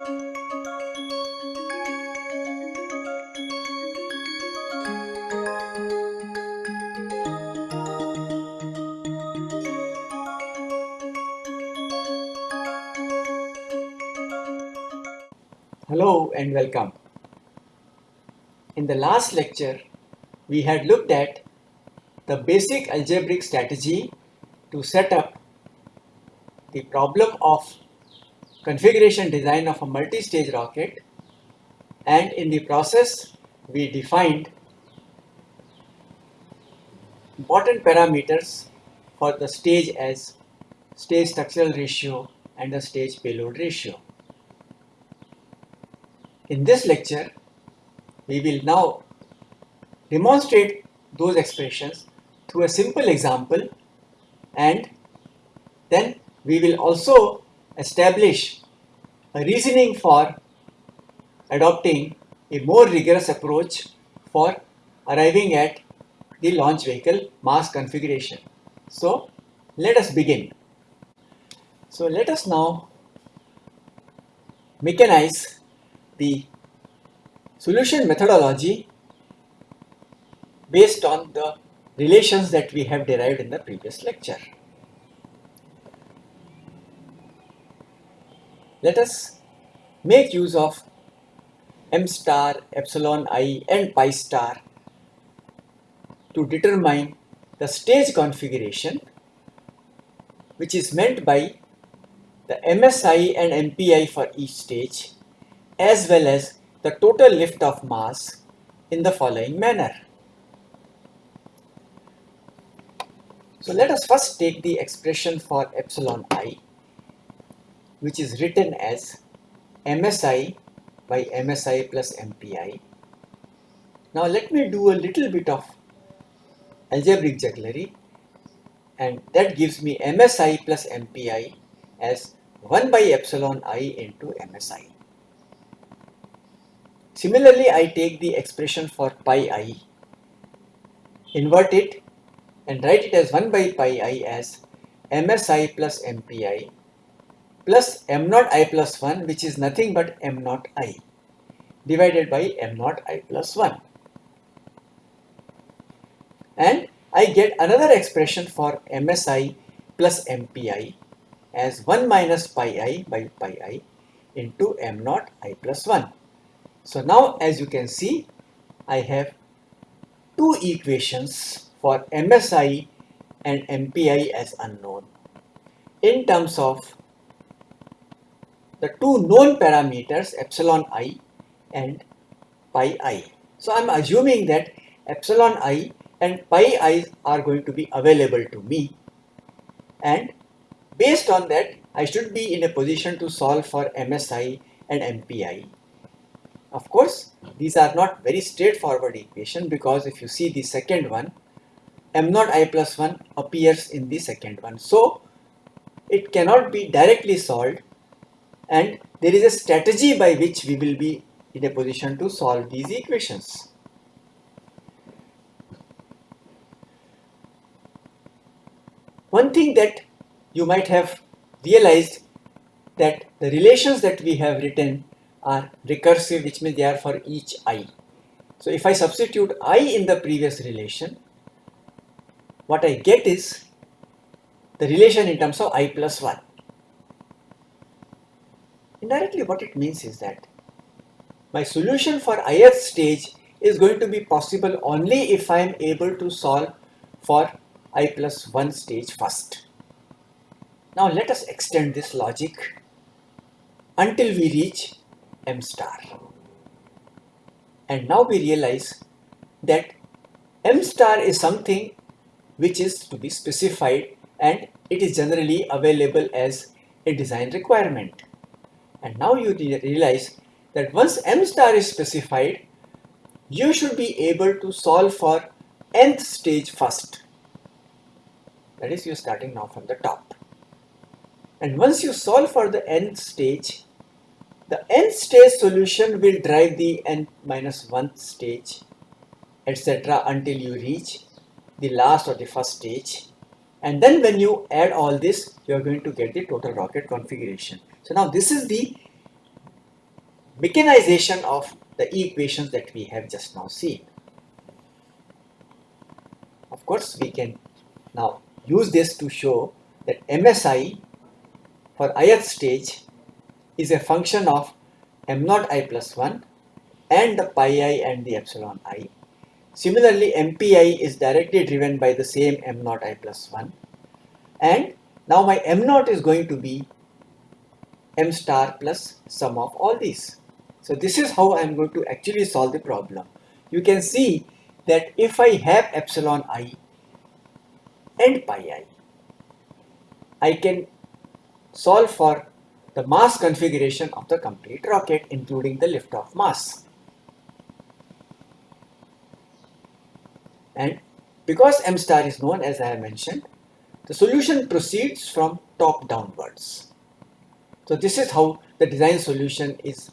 Hello and welcome. In the last lecture, we had looked at the basic algebraic strategy to set up the problem of configuration design of a multi-stage rocket and in the process we defined important parameters for the stage as stage structural ratio and the stage payload ratio. In this lecture, we will now demonstrate those expressions through a simple example and then we will also establish a reasoning for adopting a more rigorous approach for arriving at the launch vehicle mass configuration. So let us begin. So let us now mechanize the solution methodology based on the relations that we have derived in the previous lecture. Let us make use of m star, epsilon i and pi star to determine the stage configuration which is meant by the MSI and MPI for each stage as well as the total lift of mass in the following manner. So let us first take the expression for epsilon i which is written as MSI by MSI plus MPI. Now let me do a little bit of algebraic jugglery and that gives me MSI plus MPI as 1 by epsilon i into MSI. Similarly, I take the expression for pi i, invert it and write it as 1 by pi i as msi plus mpi plus m naught i plus 1 which is nothing but m naught i divided by m naught i plus 1. And I get another expression for msi plus mpi as 1 minus pi i by pi i into m naught i plus 1. So now as you can see, I have two equations for MSI and MPI as unknown in terms of the two known parameters epsilon i and pi i. So I'm assuming that epsilon i and pi i are going to be available to me and based on that I should be in a position to solve for MSI and MPI of course, these are not very straightforward equation because if you see the second one, m naught i plus 1 appears in the second one. So, it cannot be directly solved and there is a strategy by which we will be in a position to solve these equations. One thing that you might have realized that the relations that we have written are recursive which means they are for each i. So if I substitute i in the previous relation, what I get is the relation in terms of i plus 1. Indirectly what it means is that my solution for ith stage is going to be possible only if I am able to solve for i plus 1 stage first. Now let us extend this logic until we reach m star. And now we realize that m star is something which is to be specified and it is generally available as a design requirement. And now you realize that once m star is specified, you should be able to solve for nth stage first. That is, you're starting now from the top. And once you solve for the nth stage, the nth stage solution will drive the n 1 stage etc. until you reach the last or the first stage and then when you add all this you are going to get the total rocket configuration. So now this is the mechanization of the equations that we have just now seen. Of course, we can now use this to show that MSI for ith stage is a function of m naught i plus 1 and the pi i and the epsilon i. Similarly, MPI is directly driven by the same m naught i plus 1 and now my m naught is going to be m star plus sum of all these. So this is how I am going to actually solve the problem. You can see that if I have epsilon i and pi i, I can solve for the mass configuration of the complete rocket including the liftoff mass. And because m star is known as I have mentioned, the solution proceeds from top downwards. So this is how the design solution is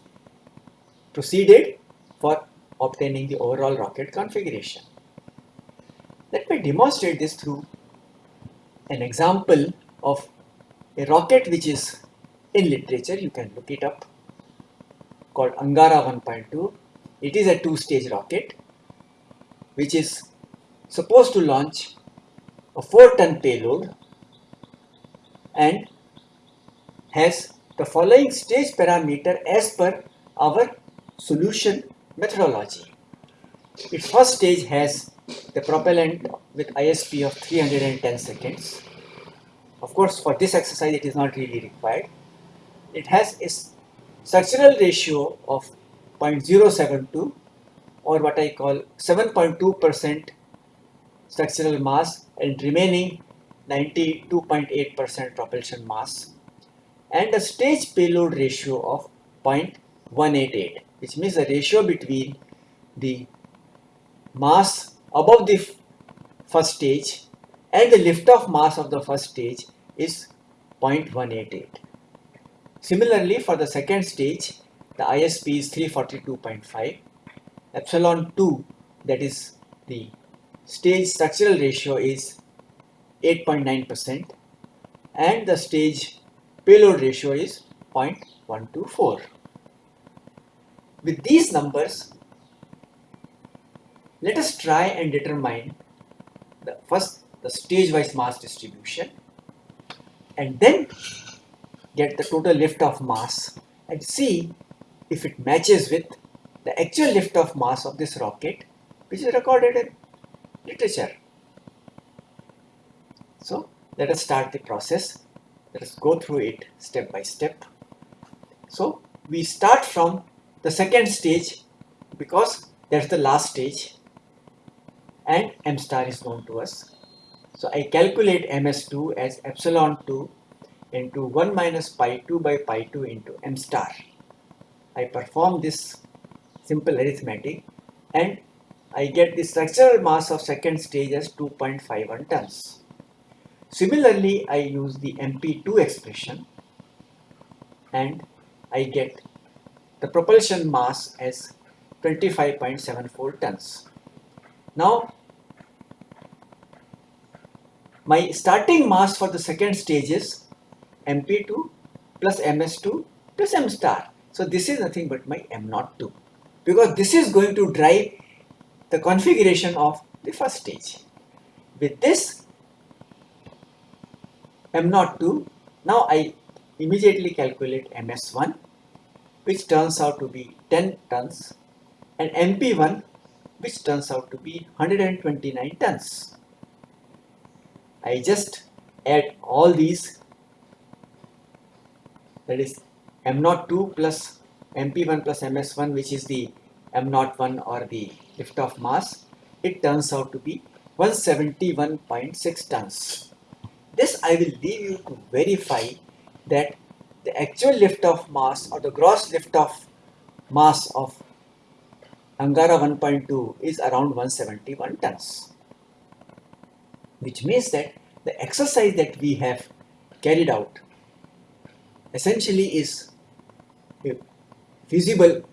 proceeded for obtaining the overall rocket configuration. Let me demonstrate this through an example of a rocket which is in literature, you can look it up, called Angara 1.2. It is a two-stage rocket which is supposed to launch a 4-ton payload and has the following stage parameter as per our solution methodology. Its first stage has the propellant with ISP of 310 seconds. Of course, for this exercise, it is not really required. It has a structural ratio of 0.072 or what I call 7.2% structural mass and remaining 92.8% propulsion mass and a stage payload ratio of 0.188 which means the ratio between the mass above the first stage and the liftoff mass of the first stage is 0.188. Similarly, for the second stage, the ISP is 342.5. Epsilon 2, that is the stage structural ratio is 8.9% and the stage payload ratio is 0.124. With these numbers, let us try and determine the first the stage-wise mass distribution and then get the total lift-off mass and see if it matches with the actual lift-off mass of this rocket which is recorded in literature. So let us start the process. Let us go through it step by step. So we start from the second stage because that's the last stage and m star is known to us. So I calculate ms2 as epsilon 2 into 1 minus pi 2 by pi 2 into m star. I perform this simple arithmetic and I get the structural mass of second stage as 2.51 tons. Similarly, I use the MP2 expression and I get the propulsion mass as 25.74 tons. Now, my starting mass for the second stage is MP2 plus MS2 plus M star. So this is nothing but my M02 because this is going to drive the configuration of the first stage. With this, m naught 2 now I immediately calculate ms1 which turns out to be 10 tons and mp1 which turns out to be 129 tons. I just add all these that is m naught 2 plus mp1 plus ms1 which is the m naught 1 or the liftoff mass it turns out to be 171.6 tons this I will leave you to verify that the actual lift liftoff mass or the gross lift liftoff mass of Angara 1.2 is around 171 tons. Which means that the exercise that we have carried out essentially is a feasible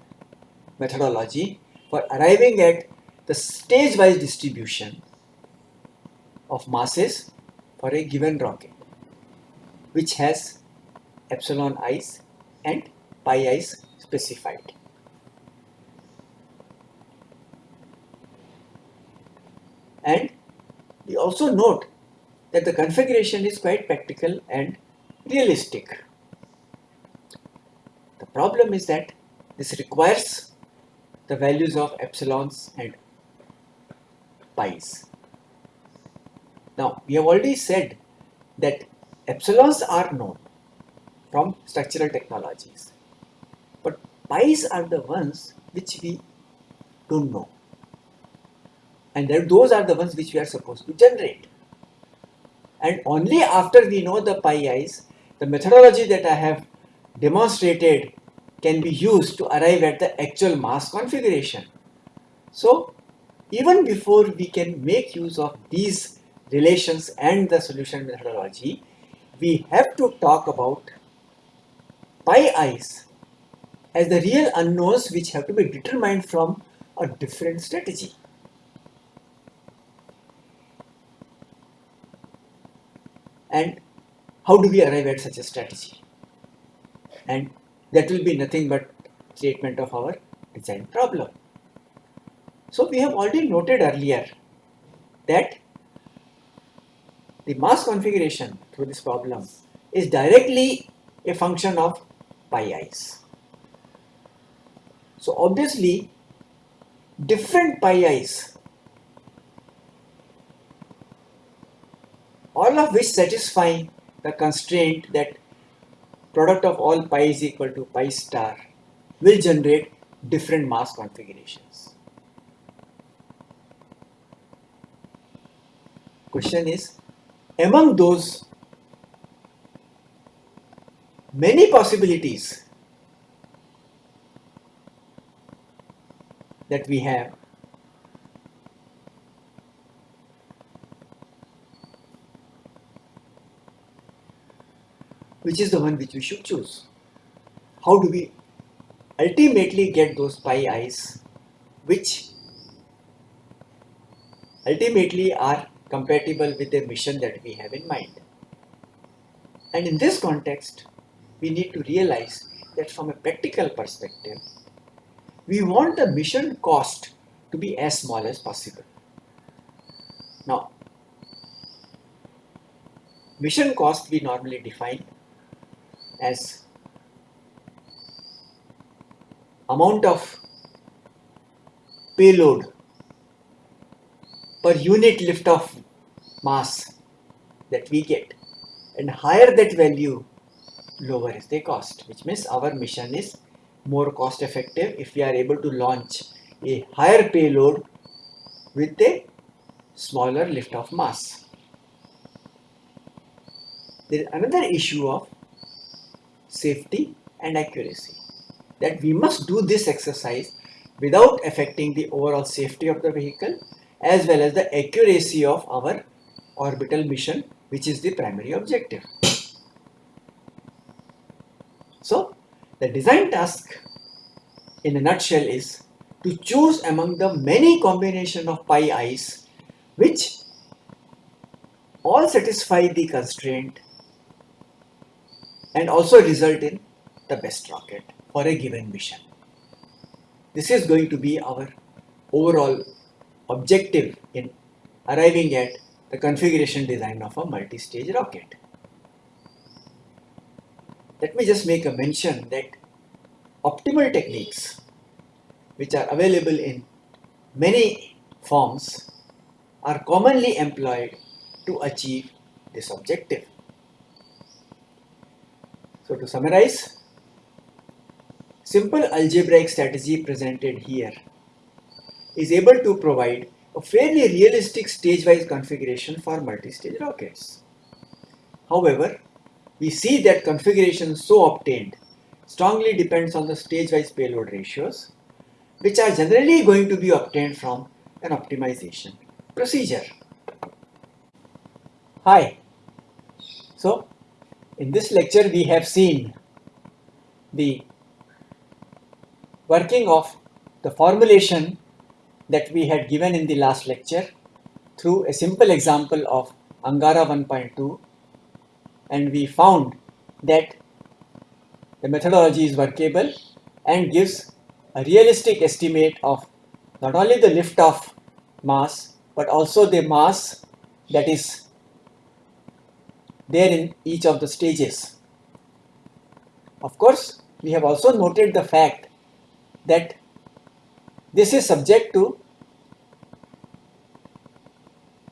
methodology for arriving at the stage-wise distribution of masses for a given rocket which has epsilon i's and pi i's specified. And we also note that the configuration is quite practical and realistic. The problem is that this requires the values of epsilons and pi's. Now, we have already said that epsilons are known from structural technologies, but pi's are the ones which we don't know. And then those are the ones which we are supposed to generate. And only after we know the pi i's, the methodology that I have demonstrated can be used to arrive at the actual mass configuration. So even before we can make use of these relations and the solution methodology, we have to talk about pi i's as the real unknowns which have to be determined from a different strategy. And how do we arrive at such a strategy? And that will be nothing but statement of our design problem. So we have already noted earlier that the mass configuration through this problem is directly a function of pi i's. So obviously different pi i's all of which satisfy the constraint that product of all pi is equal to pi star will generate different mass configurations. Question is, among those many possibilities that we have which is the one which we should choose. How do we ultimately get those pi i's which ultimately are compatible with the mission that we have in mind. And in this context, we need to realize that from a practical perspective, we want the mission cost to be as small as possible. Now, mission cost we normally define as amount of payload per unit lift of mass that we get and higher that value lower is the cost which means our mission is more cost effective if we are able to launch a higher payload with a smaller lift of mass. There is another issue of safety and accuracy. That we must do this exercise without affecting the overall safety of the vehicle as well as the accuracy of our orbital mission which is the primary objective. So the design task in a nutshell is to choose among the many combination of pi i's which all satisfy the constraint and also result in the best rocket for a given mission. This is going to be our overall objective in arriving at the configuration design of a multi-stage rocket. Let me just make a mention that optimal techniques which are available in many forms are commonly employed to achieve this objective. So to summarize, simple algebraic strategy presented here is able to provide a fairly realistic stage-wise configuration for multi-stage rockets. However, we see that configuration so obtained strongly depends on the stage-wise payload ratios, which are generally going to be obtained from an optimization procedure. Hi. So, in this lecture, we have seen the working of the formulation that we had given in the last lecture through a simple example of Angara 1.2 and we found that the methodology is workable and gives a realistic estimate of not only the lift off mass but also the mass that is there in each of the stages. Of course, we have also noted the fact that this is subject to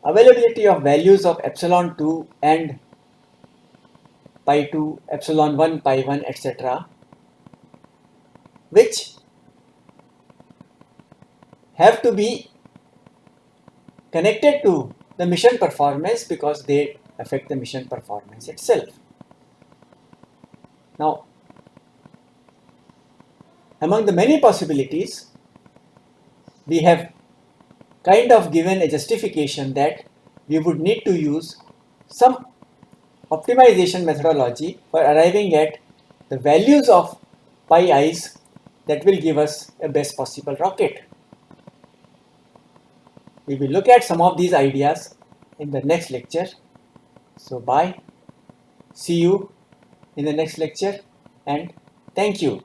availability of values of epsilon 2 and pi 2, epsilon 1, pi 1, etc. which have to be connected to the mission performance because they affect the mission performance itself. Now, among the many possibilities, we have kind of given a justification that we would need to use some optimization methodology for arriving at the values of pi i's that will give us a best possible rocket. We will look at some of these ideas in the next lecture. So bye. See you in the next lecture and thank you.